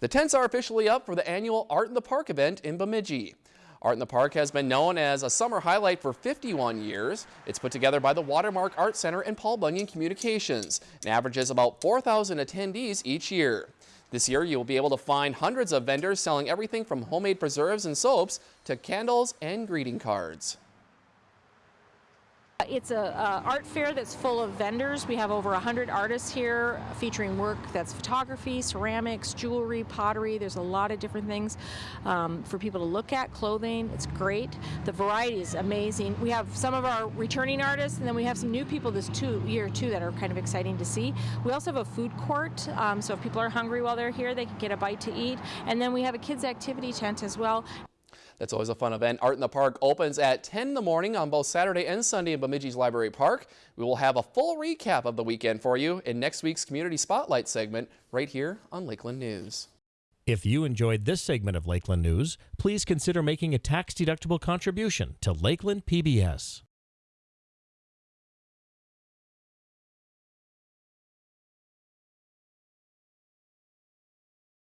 The tents are officially up for the annual Art in the Park event in Bemidji. Art in the Park has been known as a summer highlight for 51 years. It's put together by the Watermark Art Center and Paul Bunyan Communications and averages about 4,000 attendees each year. This year, you'll be able to find hundreds of vendors selling everything from homemade preserves and soaps to candles and greeting cards. It's a, a, art fair that's full of vendors. We have over 100 artists here featuring work that's photography, ceramics, jewelry, pottery. There's a lot of different things um, for people to look at, clothing. It's great. The variety is amazing. We have some of our returning artists and then we have some new people this two, year too that are kind of exciting to see. We also have a food court, um, so if people are hungry while they're here, they can get a bite to eat. And then we have a kids activity tent as well. That's always a fun event. Art in the Park opens at 10 in the morning on both Saturday and Sunday in Bemidji's Library Park. We will have a full recap of the weekend for you in next week's Community Spotlight segment right here on Lakeland News. If you enjoyed this segment of Lakeland News, please consider making a tax-deductible contribution to Lakeland PBS.